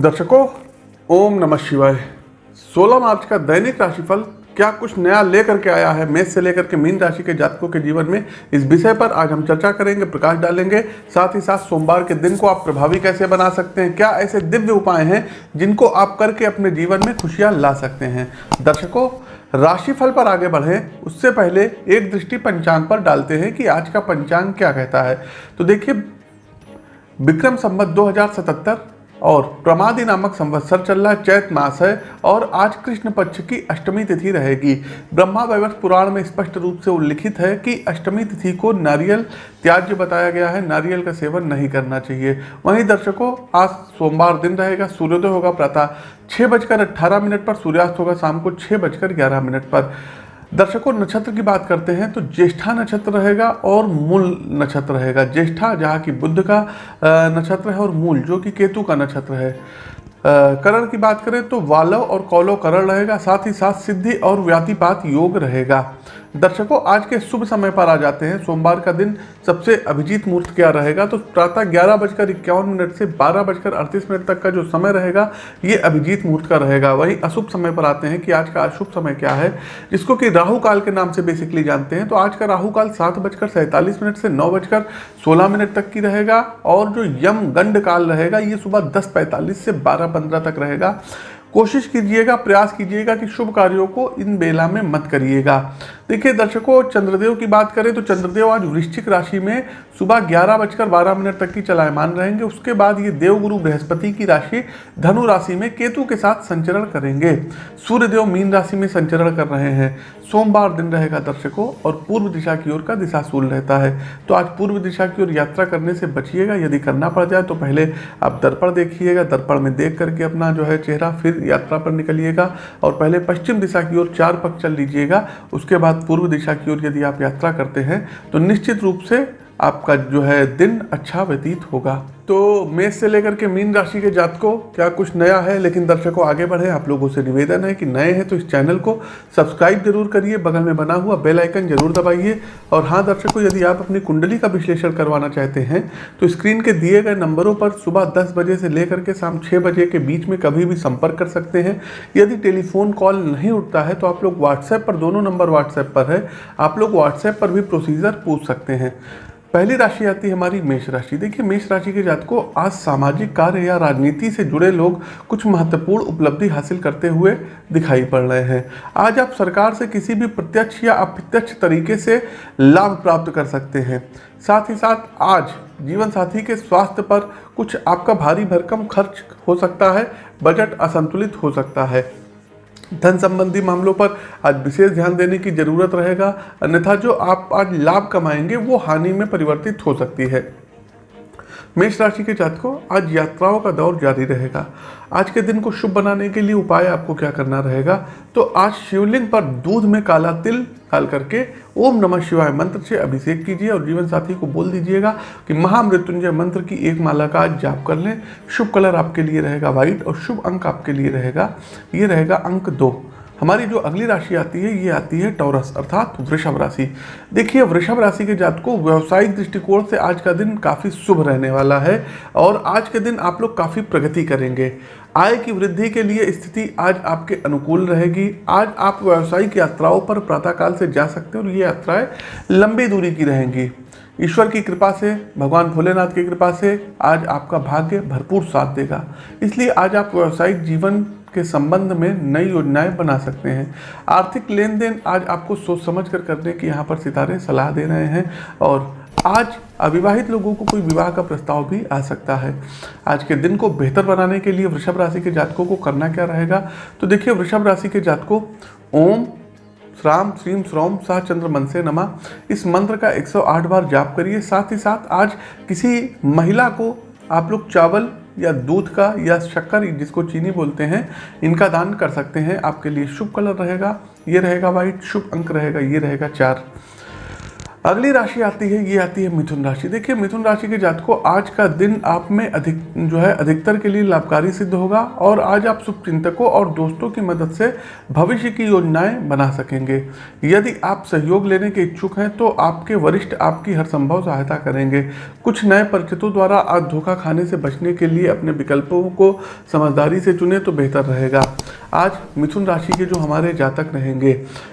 दर्शकों, ओम नमः शिवाय। 16 मार्च का दैनिक राशिफल क्या कुछ नया लेकर के आया है? मेष से लेकर के मीन राशि के जातकों के जीवन में इस विषय पर आज हम चर्चा करेंगे, प्रकाश डालेंगे। साथ ही साथ सोमवार के दिन को आप प्रभावी कैसे बना सकते हैं? क्या ऐसे दिव्य उपाय हैं जिनको आप करके अपने जीवन में खुशियाँ ला सकते हैं? दर्शकों, राशिफल पर आगे बढ़ें। उससे पहले एक दृष्टि पंचांग पर डालते हैं कि आज का पंचांग क्या कहता है। तो देखिए, विक्रम संवत 2077 और प्रमादी नामक संवत्सर चल रहा चैत मास है और आज कृष्ण पक्ष की अष्टमी तिथि रहेगी। ब्रह्मा वैवर्त पुराण में स्पष्ट रूप से उल्लिखित है कि अष्टमी तिथि को नारियल त्याज्य बताया गया है। नारियल का सेवन नहीं करना चाहिए। वहीं दर्शकों, आज सोमवार दिन रहेगा, सूर्योदय होगा प्रातः छः बजकर अट्ठारह मिनट पर, सूर्यास्त होगा शाम को छः बजकर ग्यारह मिनट पर। दर्शकों, नक्षत्र की बात करते हैं तो ज्येष्ठा नक्षत्र रहेगा और मूल नक्षत्र रहेगा। ज्येष्ठा, जहाँ की बुद्ध का नक्षत्र है, और मूल, जो कि केतु का नक्षत्र है। करण की बात करें तो वालव और कौलव करण रहेगा, साथ ही साथ सिद्धि और व्यातिपात योग रहेगा। दर्शकों, आज के शुभ समय पर आ जाते हैं। सोमवार का दिन सबसे अभिजीत मुहूर्त क्या रहेगा? तो प्रातः ग्यारह बजकर इक्यावन मिनट से बारह बजकर अड़तीस मिनट तक का जो समय रहेगा, ये अभिजीत मुहूर्त का रहेगा। वहीं अशुभ समय पर आते हैं कि आज का अशुभ समय क्या है? जिसको कि राहु काल के नाम से बेसिकली जानते हैं। तो आज का राहु काल सात बजकर सैंतालीस मिनट से नौ बजकर सोलह मिनट तक की रहेगा। और जो यम गंड काल रहेगा, ये सुबह दस पैंतालीस से बारह पंद्रह तक रहेगा। कोशिश कीजिएगा, प्रयास कीजिएगा कि शुभ कार्यों को इन बेला में मत करिएगा। देखिए, दर्शकों, चंद्रदेव की बात करें तो चंद्रदेव आज वृश्चिक राशि में सुबह ग्यारह बजकर बारह मिनट तक की चलायमान रहेंगे। उसके बाद ये देवगुरु बृहस्पति की राशि धनु राशि में केतु के साथ संचरण करेंगे। सूर्यदेव मीन राशि में संचरण कर रहे हैं। सोमवार दिन रहेगा दर्शकों और पूर्व दिशा की ओर का दिशाशूल रहता है। तो आज पूर्व दिशा की ओर यात्रा करने से बचिएगा। यदि करना पड़ जाए तो पहले आप दर्पण देखिएगा। दर्पण में देख करके अपना जो है चेहरा फिर यात्रा पर निकलिएगा और पहले पश्चिम दिशा की ओर चार पक चल लीजिएगा। उसके बाद पूर्व दिशा की ओर यदि आप यात्रा करते हैं तो निश्चित रूप से आपका जो है दिन अच्छा व्यतीत होगा। तो मेष से लेकर के मीन राशि के जातकों, क्या कुछ नया है? लेकिन दर्शकों, आगे बढ़े। आप लोगों से निवेदन है कि नए हैं तो इस चैनल को सब्सक्राइब ज़रूर करिए। बगल में बना हुआ बेल आइकन ज़रूर दबाइए। और हाँ दर्शकों, यदि आप अपनी कुंडली का विश्लेषण करवाना चाहते हैं तो स्क्रीन के दिए गए नंबरों पर सुबह दस बजे से लेकर के शाम छः बजे के बीच में कभी भी संपर्क कर सकते हैं। यदि टेलीफोन कॉल नहीं उठता है तो आप लोग व्हाट्सएप पर, दोनों नंबर व्हाट्सएप पर है। आप लोग व्हाट्सएप पर भी प्रोसीजर पूछ सकते हैं। पहली राशि आती है हमारी मेष राशि। देखिए, मेष राशि के जात को आज सामाजिक कार्य या राजनीति से जुड़े लोग कुछ महत्वपूर्ण उपलब्धि हासिल करते हुए दिखाई पड़ रहे हैं। आज आप सरकार से किसी भी प्रत्यक्ष या अप्रत्यक्ष तरीके से लाभ प्राप्त कर सकते हैं। साथ ही साथ, आज जीवन साथी के स्वास्थ्य पर कुछ आपका भारी भरकम खर्च हो सकता है, बजट असंतुलित हो सकता है। धन संबंधी मामलों पर आज विशेष ध्यान देने की ज़रूरत रहेगा। अन्यथा जो आप आज लाभ कमाएँगे, वो हानि में परिवर्तित हो सकती है। मेष राशि के जातकों, आज यात्राओं का दौर जारी रहेगा। आज के दिन को शुभ बनाने के लिए उपाय आपको क्या करना रहेगा? तो आज शिवलिंग पर दूध में काला तिल डाल करके ओम नमः शिवाय मंत्र से अभिषेक कीजिए और जीवन साथी को बोल दीजिएगा कि महामृत्युंजय मंत्र की एक माला का आज जाप कर लें। शुभ कलर आपके लिए रहेगा व्हाइट और शुभ अंक आपके लिए रहेगा। ये रहेगा अंक दो। हमारी जो अगली राशि आती है, ये आती है टॉरस अर्थात वृषभ राशि। देखिए, वृषभ राशि के जात को व्यावसायिक दृष्टिकोण से आज का दिन काफ़ी शुभ रहने वाला है और आज के दिन आप लोग काफ़ी प्रगति करेंगे। आय की वृद्धि के लिए स्थिति आज आपके अनुकूल रहेगी। आज आप व्यावसायिक यात्राओं पर प्रातःकाल से जा सकते हैं और ये यात्राएँ लंबी दूरी की रहेंगी। ईश्वर की कृपा से, भगवान भोलेनाथ की कृपा से आज आपका भाग्य भरपूर साथ देगा। इसलिए आज आप व्यावसायिक जीवन के संबंध में नई योजनाएँ बना सकते हैं। आर्थिक लेन देन आज आपको सोच समझ कर करने की यहाँ पर सितारे सलाह दे रहे हैं और आज अविवाहित लोगों को कोई विवाह का प्रस्ताव भी आ सकता है। आज के दिन को बेहतर बनाने के लिए वृषभ राशि के जातकों को करना क्या रहेगा? तो देखिए, वृषभ राशि के जातकों, ओम श्राम श्रीम श्रोम सा चंद्र मन से नमा। इस मंत्र का 108 बार जाप करिए। साथ ही साथ आज किसी महिला को आप लोग चावल या दूध का या शक्कर जिसको चीनी बोलते हैं, इनका दान कर सकते हैं। आपके लिए शुभ कलर रहेगा, ये रहेगा वाइट शुभ अंक रहेगा, ये रहेगा चार। अगली राशि आती है, ये आती है मिथुन राशि। देखिए, मिथुन राशि के जात को आज का दिन आप में अधिक, जो है, अधिकतर के लिए लाभकारी सिद्ध होगा और आज आप शुभ चिंतकों और दोस्तों की मदद से भविष्य की योजनाएँ बना सकेंगे। यदि आप सहयोग लेने के इच्छुक हैं तो आपके वरिष्ठ आपकी हर संभव सहायता करेंगे। कुछ नए परिचितों द्वारा आज धोखा खाने से बचने के लिए अपने विकल्पों को समझदारी से चुने तो बेहतर रहेगा। आज मिथुन राशि के जो हमारे जातक रहेंगे,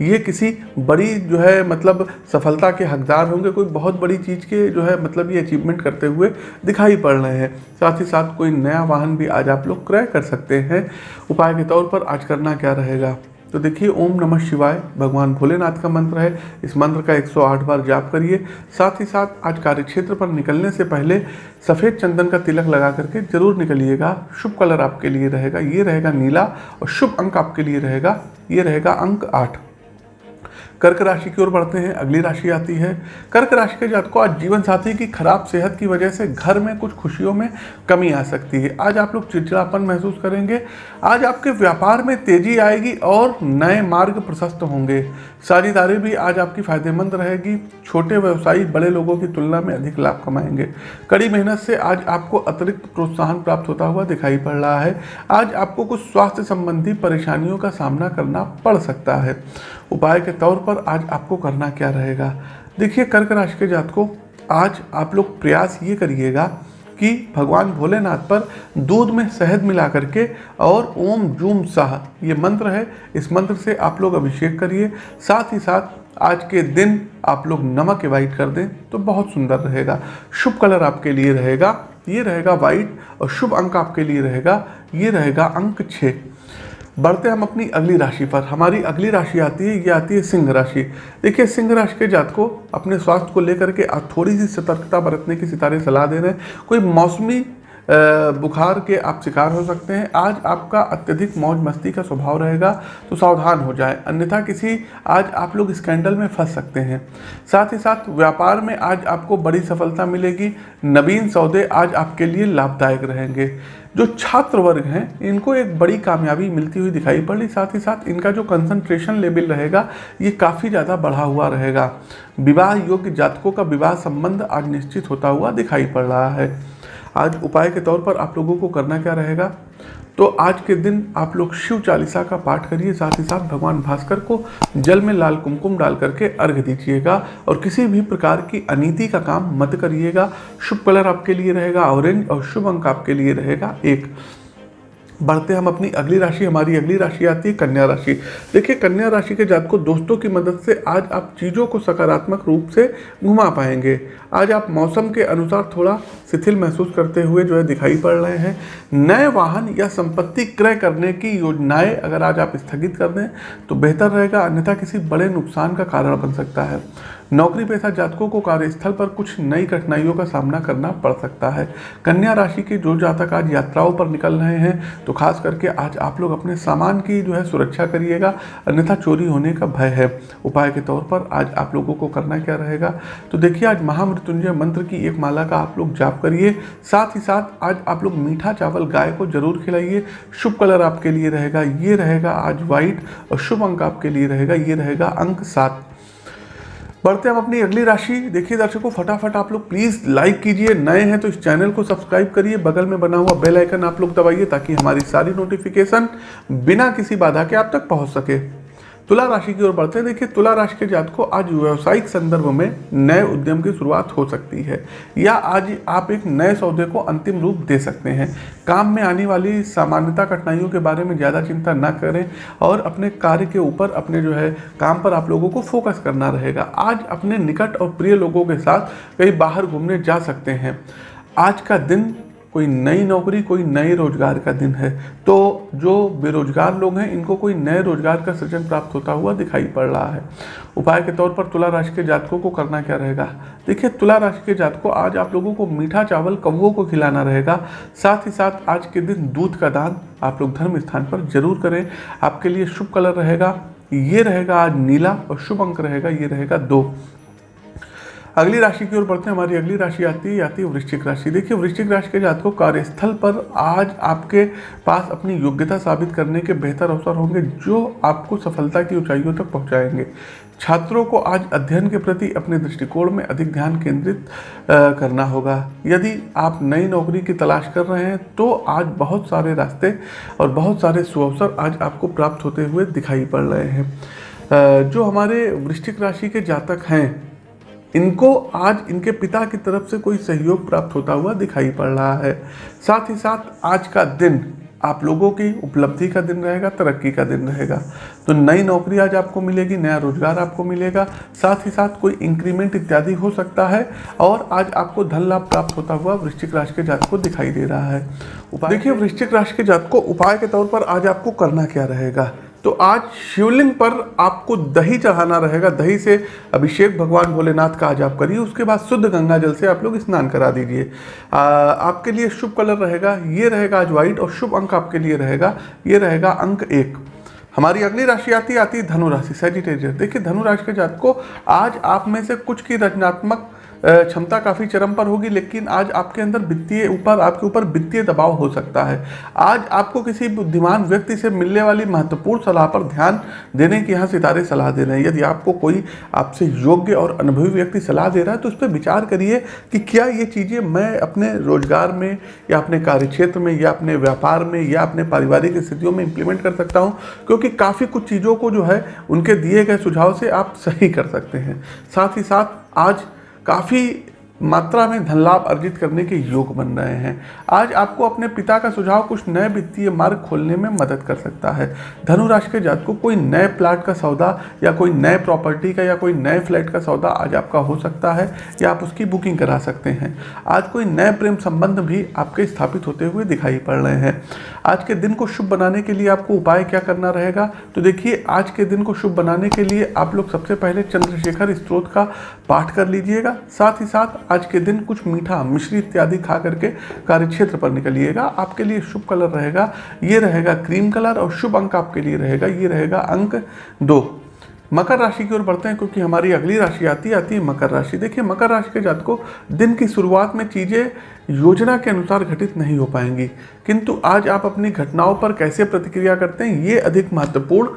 ये किसी बड़ी, जो है मतलब सफलता के हकदार होंगे, कोई बहुत बड़ी चीज़ के जो है मतलब ये अचीवमेंट करते हुए दिखाई पड़ रहे हैं। साथ ही साथ कोई नया वाहन भी आज आप लोग क्रय कर सकते हैं। उपाय के तौर पर आज करना क्या रहेगा? तो देखिए, ओम नमः शिवाय, भगवान भोलेनाथ का मंत्र है। इस मंत्र का 108 बार जाप करिए। साथ ही साथ आज कार्य क्षेत्र पर निकलने से पहले सफ़ेद चंदन का तिलक लगा करके ज़रूर निकलिएगा। शुभ कलर आपके लिए रहेगा। ये रहेगा नीला और शुभ अंक आपके लिए रहेगा। ये रहेगा अंक आठ। कर्क राशि की ओर बढ़ते हैं, अगली राशि आती है। कर्क राशि के जात को आज जीवन साथी की खराब सेहत की वजह से घर में कुछ खुशियों में कमी आ सकती है। आज आप लोग चिड़चिड़ापन महसूस करेंगे। आज आपके व्यापार में तेज़ी आएगी और नए मार्ग प्रशस्त होंगे। साझेदारी भी आज आपकी फ़ायदेमंद रहेगी। छोटे व्यवसायी बड़े लोगों की तुलना में अधिक लाभ कमाएँगे। कड़ी मेहनत से आज आपको अतिरिक्त प्रोत्साहन प्राप्त होता हुआ दिखाई पड़ रहा है। आज आपको कुछ स्वास्थ्य संबंधी परेशानियों का सामना करना पड़ सकता है। उपाय के तौर पर आज आपको करना क्या रहेगा? देखिए, कर्क राशि के जात को आज आप लोग प्रयास ये करिएगा कि भगवान भोलेनाथ पर दूध में शहद मिला करके और ओम जूम साह, ये मंत्र है, इस मंत्र से आप लोग अभिषेक करिए। साथ ही साथ आज के दिन आप लोग नमक एवाइट कर दें तो बहुत सुंदर रहेगा। शुभ कलर आपके लिए रहेगा, ये रहेगा वाइट और शुभ अंक आपके लिए रहेगा, ये रहेगा अंक छः। बढ़ते हम अपनी अगली राशि पर। हमारी अगली राशि आती है, ये आती है सिंह राशि। देखिए, सिंह राशि के जात को अपने स्वास्थ्य को लेकर के थोड़ी सी सतर्कता बरतने की सितारे सलाह दे रहे हैं। कोई मौसमी बुखार के आप शिकार हो सकते हैं। आज आपका अत्यधिक मौज मस्ती का स्वभाव रहेगा तो सावधान हो जाए। अन्यथा किसी, आज आप लोग स्कैंडल में फंस सकते हैं। साथ ही साथ, व्यापार में आज आपको बड़ी सफलता मिलेगी। नवीन सौदे आज आपके लिए लाभदायक रहेंगे। जो छात्र वर्ग हैं, इनको एक बड़ी कामयाबी मिलती हुई दिखाई पड़। रही साथ ही साथ, इनका जो कंसंट्रेशन लेवल रहेगा, ये काफ़ी ज़्यादा बढ़ा हुआ रहेगा। विवाह योग्य जातकों का विवाह संबंध आज निश्चित होता हुआ दिखाई पड़ रहा है। आज उपाय के तौर पर आप लोगों को करना क्या रहेगा? तो आज के दिन आप लोग शिव चालीसा का पाठ करिए, साथ ही साथ भगवान भास्कर को जल में लाल कुमकुम डाल करके अर्घ दीजिएगा और किसी भी प्रकार की अनीति का काम मत करिएगा। शुभ कलर आपके लिए रहेगा, ऑरेंज और शुभ अंक आपके लिए रहेगा एक। बढ़ते हम अपनी अगली राशि, हमारी अगली राशि आती है कन्या राशि। देखिए, कन्या राशि के जात को दोस्तों की मदद से आज आप चीज़ों को सकारात्मक रूप से घुमा पाएँगे। आज आप मौसम के अनुसार थोड़ा शिथिल महसूस करते हुए जो है दिखाई पड़ रहे हैं। नए वाहन या संपत्ति क्रय करने की योजनाएँ अगर आज आप स्थगित कर दें तो बेहतर रहेगा, अन्यथा किसी बड़े नुकसान का कारण बन सकता है। नौकरी पेशा जातकों को कार्यस्थल पर कुछ नई कठिनाइयों का सामना करना पड़ सकता है। कन्या राशि के जो जातक आज यात्राओं पर निकल रहे हैं तो खास करके आज आप लोग अपने सामान की जो है सुरक्षा करिएगा, अन्यथा चोरी होने का भय है। उपाय के तौर पर आज आप लोगों को करना क्या रहेगा? तो देखिए, आज महामृत्युंजय मंत्र की एक माला का आप लोग जाप करिए। साथ ही साथ आज आप लोग मीठा चावल गाय को ज़रूर खिलाइए। शुभ कलर आपके लिए रहेगा, ये रहेगा आज व्हाइट और शुभ अंक आपके लिए रहेगा, ये रहेगा अंक सात। बढ़ते हम अपनी अगली राशि। देखिए दर्शकों, फटाफट आप लोग प्लीज़ लाइक कीजिए। नए हैं तो इस चैनल को सब्सक्राइब करिए। बगल में बना हुआ बेल आइकन आप लोग दबाइए ताकि हमारी सारी नोटिफिकेशन बिना किसी बाधा के आप तक पहुँच सके। तुला राशि की ओर बढ़ते हैं। देखिए, तुला राशि के जात को आज व्यावसायिक संदर्भ में नए उद्यम की शुरुआत हो सकती है, या आज आप एक नए सौदे को अंतिम रूप दे सकते हैं। काम में आने वाली सामान्यता कठिनाइयों के बारे में ज़्यादा चिंता न करें और अपने कार्य के ऊपर अपने जो है काम पर आप लोगों को फोकस करना रहेगा। आज अपने निकट और प्रिय लोगों के साथ कहीं बाहर घूमने जा सकते हैं। आज का दिन कोई नई नौकरी कोई नए रोज़गार का दिन है। तो जो बेरोजगार लोग हैं इनको कोई नए रोज़गार का सृजन प्राप्त होता हुआ दिखाई पड़ रहा है। उपाय के तौर पर तुला राशि के जातकों को करना क्या रहेगा? देखिए तुला राशि के जातकों आज आप लोगों को मीठा चावल कौवों को खिलाना रहेगा। साथ ही साथ आज के दिन दूध का दान आप लोग धर्म स्थान पर ज़रूर करें। आपके लिए शुभ कलर रहेगा ये रहेगा आज नीला और शुभ अंक रहेगा ये रहेगा दो। अगली राशि की ओर बढ़ते हैं, हमारी अगली राशि आती है आती है वृश्चिक राशि। देखिए, वृश्चिक राशि के जातकों कार्यस्थल पर आज आपके पास अपनी योग्यता साबित करने के बेहतर अवसर होंगे, जो आपको सफलता की ऊंचाइयों तक पहुंचाएँगे। छात्रों को आज अध्ययन के प्रति अपने दृष्टिकोण में अधिक ध्यान केंद्रित करना होगा। यदि आप नई नौकरी की तलाश कर रहे हैं तो आज बहुत सारे रास्ते और बहुत सारे सुअवसर आज आपको प्राप्त होते हुए दिखाई पड़ रहे हैं। जो हमारे वृश्चिक राशि के जातक हैं इनको आज इनके पिता की तरफ़ से कोई सहयोग प्राप्त होता हुआ दिखाई पड़ रहा है। साथ ही साथ आज का दिन आप लोगों की उपलब्धि का दिन रहेगा तरक्की का दिन रहेगा। तो नई नौकरी आज आपको मिलेगी नया रोज़गार आपको मिलेगा। साथ ही साथ कोई इंक्रीमेंट इत्यादि हो सकता है और आज आपको धन लाभ प्राप्त होता हुआ वृश्चिक राशि के जात को दिखाई दे रहा है। देखिए वृश्चिक राशि के जात को उपाय के तौर पर आज आपको करना क्या रहेगा? तो आज शिवलिंग पर आपको दही चढ़ाना रहेगा। दही से अभिषेक भगवान भोलेनाथ का आज आप करिए, उसके बाद शुद्ध गंगा जल से आप लोग स्नान करा दीजिए। आपके लिए शुभ कलर रहेगा, ये रहेगा आज व्हाइट और शुभ अंक आपके लिए रहेगा, ये रहेगा अंक एक। हमारी अगली राशि आती आती है धनु राशि सेजिटेरियर देखिए धनु राशि के जात को आज आप में से कुछ की रचनात्मक क्षमता काफ़ी चरम पर होगी, लेकिन आज आपके अंदर वित्तीय ऊपर, आपके ऊपर वित्तीय दबाव हो सकता है। आज आपको किसी बुद्धिमान व्यक्ति से मिलने वाली महत्वपूर्ण सलाह पर ध्यान देने की यहाँ सितारे सलाह दे रहे हैं। यदि आपको कोई आपसे योग्य और अनुभवी व्यक्ति सलाह दे रहा है तो उस पर विचार करिए कि क्या ये चीज़ें मैं अपने रोज़गार में या अपने कार्यक्षेत्र में या अपने व्यापार में या अपने पारिवारिक स्थितियों में इम्प्लीमेंट कर सकता हूँ, क्योंकि काफ़ी कुछ चीज़ों को जो है उनके दिए गए सुझाव से आप सही कर सकते हैं। साथ ही साथ आज काफ़ी मात्रा में धन लाभ अर्जित करने के योग बन रहे हैं। आज आपको अपने पिता का सुझाव कुछ नए वित्तीय मार्ग खोलने में मदद कर सकता है। धनु राशि के जात को कोई नए प्लाट का सौदा या कोई नए प्रॉपर्टी का या कोई नए फ्लैट का सौदा आज आपका हो सकता है या आप उसकी बुकिंग करा सकते हैं। आज कोई नए प्रेम संबंध भी आपके स्थापित होते हुए दिखाई पड़ रहे हैं। आज के दिन को शुभ बनाने के लिए आपको उपाय क्या करना रहेगा? तो देखिए, आज के दिन को शुभ बनाने के लिए आप लोग सबसे पहले चंद्रशेखर स्त्रोत का पाठ कर लीजिएगा। साथ ही साथ आज के दिन कुछ मीठा, मिश्री इत्यादि खा करके कार्यक्षेत्र पर निकलिएगा। आपके लिए शुभ कलर रहेगा, ये रहेगा क्रीम कलर और शुभ अंक आपके लिए रहेगा, ये रहेगा अंक दो। मकर राशि की ओर बढ़ते हैं क्योंकि हमारी अगली राशि आती आती है मकर राशि। देखिए, मकर राशि के जात को दिन की शुरुआत में चीज़ें योजना के अनुसार घटित नहीं हो पाएँगी। किंतु आज आप अपनी घटनाओं पर कैसे प्रतिक्रिया करते हैं, ये अधिक महत्वपूर्ण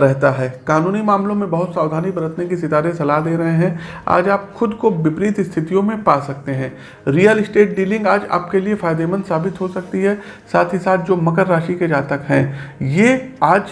रहता है। कानूनी मामलों में बहुत सावधानी बरतने की सितारे सलाह दे रहे हैं। आज आप खुद को विपरीत स्थितियों में पा सकते हैं। रियल इस्टेट डीलिंग आज आपके लिए फ़ायदेमंद साबित हो सकती है। साथ ही साथ जो मकर राशि के जातक हैं, ये आज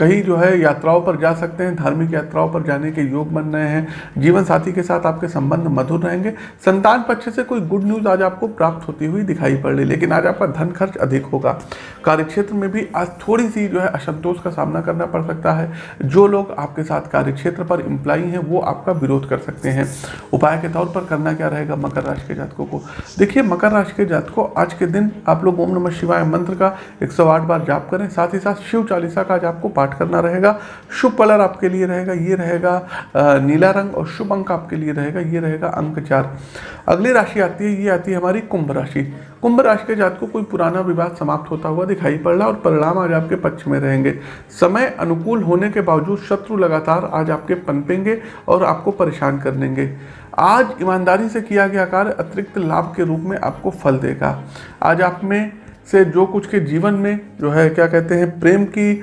कहीं जो है यात्राओं पर जा सकते हैं, धार्मिक यात्राओं पर जाने के योग बन रहे हैं, जीवन साथी के साथ आपके संबंध मधुर रहेंगे। संतान पक्ष से कोई गुड न्यूज़ आज आपको प्राप्त होती हुई दिखाई पड़ रही, लेकिन आज आपका धन खर्च अधिक होगा। कार्यक्षेत्र में भी आज थोड़ी सी जो है असंतोष का सामना करना पड़ सकता है। जो लोग आपके साथ कार्यक्षेत्र पर इम्प्लाई हैं, वो आपका विरोध कर सकते हैं। उपाय के तौर पर करना क्या रहेगा मकर राशि के जातकों को? देखिए, मकर राशि के जातकों, आज के दिन आप लोग ओम नमः शिवाय मंत्र का एक सौ आठ बार जाप करें, साथ ही साथ शिव चालीसा का आज आपको पाठ पाठ करना रहेगा। शुभ कलर आपके लिए रहेगा, ये रहेगा नीला रंग और शुभ अंक आपके लिए रहेगा, ये रहेगा अंक चार। अगली राशि आती है, ये आती है हमारी कुंभ राशि। कुंभ राशि के जात को कोई पुराना विवाद समाप्त होता हुआ दिखाई पड़ रहा और परिणाम आज आपके पक्ष में रहेंगे। समय अनुकूल होने के बावजूद शत्रु लगातार आज आपके पनपेंगे और आपको परेशान कर देंगे। आज ईमानदारी से किया गया कार्य अतिरिक्त लाभ के रूप में आपको फल देगा। आज आप में से जो कुछ के जीवन में जो है, क्या कहते हैं, प्रेम की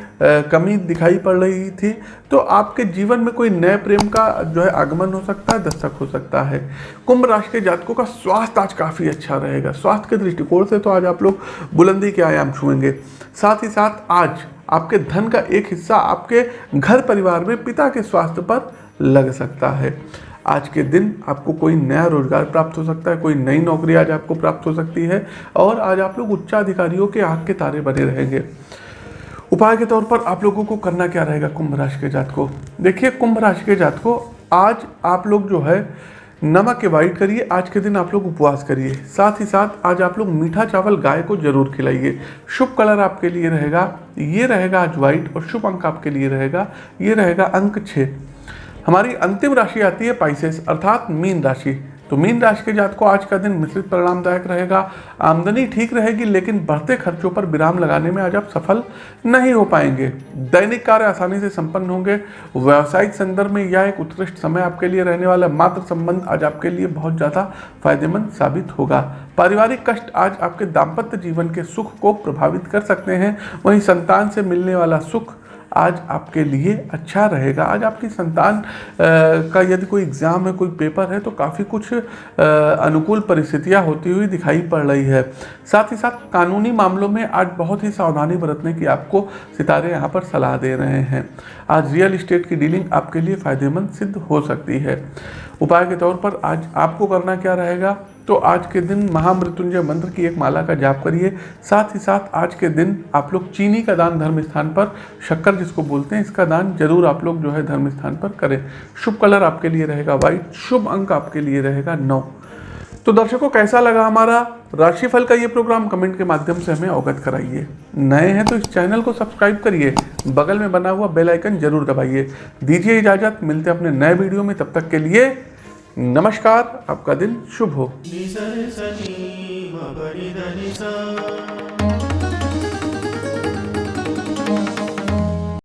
कमी दिखाई पड़ रही थी तो आपके जीवन में कोई नए प्रेम का जो है आगमन हो सकता है दस्तक हो सकता है। कुंभ राशि के जातकों का स्वास्थ्य आज काफ़ी अच्छा रहेगा। स्वास्थ्य के दृष्टिकोण से तो आज आप लोग बुलंदी के आयाम छुएँगे। साथ ही साथ आज आपके धन का एक हिस्सा आपके घर परिवार में पिता के स्वास्थ्य पर लग सकता है। आज के दिन आपको कोई नया रोज़गार प्राप्त हो सकता है, कोई नई नौकरी आज आपको प्राप्त हो सकती है और आज आप लोग उच्चाधिकारियों के आँख के तारे बने रहेंगे। उपाय के तौर पर आप लोगों को करना क्या रहेगा कुंभ राशि के जात को देखिए, कुंभ राशि के जात को आज आप लोग जो है, नमक अवॉइड करिए, आज के दिन आप लोग उपवास करिए। साथ ही साथ आज आप लोग मीठा चावल गाय को ज़रूर खिलाइए। शुभ कलर आपके लिए रहेगा, ये रहेगा आज व्हाइट और शुभ अंक आपके लिए रहेगा, ये रहेगा अंक छः हमारी अंतिम राशि आती है पाइसेस अर्थात मीन राशि। तो मीन राशि के जात को आज का दिन मिश्रित परिणामदायक रहेगा। आमदनी ठीक रहेगी, लेकिन बढ़ते खर्चों पर विराम लगाने में आज आप सफल नहीं हो पाएँगे। दैनिक कार्य आसानी से संपन्न होंगे। व्यावसायिक संदर्भ में यह एक उत्कृष्ट समय आपके लिए रहने वाला मात्र संबंध आज आपके लिए बहुत ज़्यादा फ़ायदेमंद साबित होगा। पारिवारिक कष्ट आज आपके दाम्पत्य जीवन के सुख को प्रभावित कर सकते हैं। वहीं संतान से मिलने वाला सुख आज आपके लिए अच्छा रहेगा। आज आपकी संतान का यदि कोई एग्ज़ाम है, कोई पेपर है तो काफ़ी कुछ अनुकूल परिस्थितियाँ होती हुई दिखाई पड़ रही है। साथ ही साथ कानूनी मामलों में आज बहुत ही सावधानी बरतने की आपको सितारे यहाँ पर सलाह दे रहे हैं। आज रियल इस्टेट की डीलिंग आपके लिए फ़ायदेमंद सिद्ध हो सकती है। उपाय के तौर पर आज आपको करना क्या रहेगा? तो आज के दिन महामृत्युंजय मंत्र की एक माला का जाप करिए। साथ ही साथ आज के दिन आप लोग चीनी का दान धर्म स्थान पर, शक्कर जिसको बोलते हैं, इसका दान ज़रूर आप लोग जो है धर्म स्थान पर करें। शुभ कलर आपके लिए रहेगा वाइट शुभ अंक आपके लिए रहेगा नौ। तो दर्शकों, कैसा लगा हमारा राशिफल का ये प्रोग्राम कमेंट के माध्यम से हमें अवगत कराइए। नए हैं तो इस चैनल को सब्सक्राइब करिए। बगल में बना हुआ बेल आइकन ज़रूर दबाइए। दीजिए इजाज़त। मिलते हैं अपने नए वीडियो में। तब तक के लिए नमस्कार। आपका दिन शुभ हो।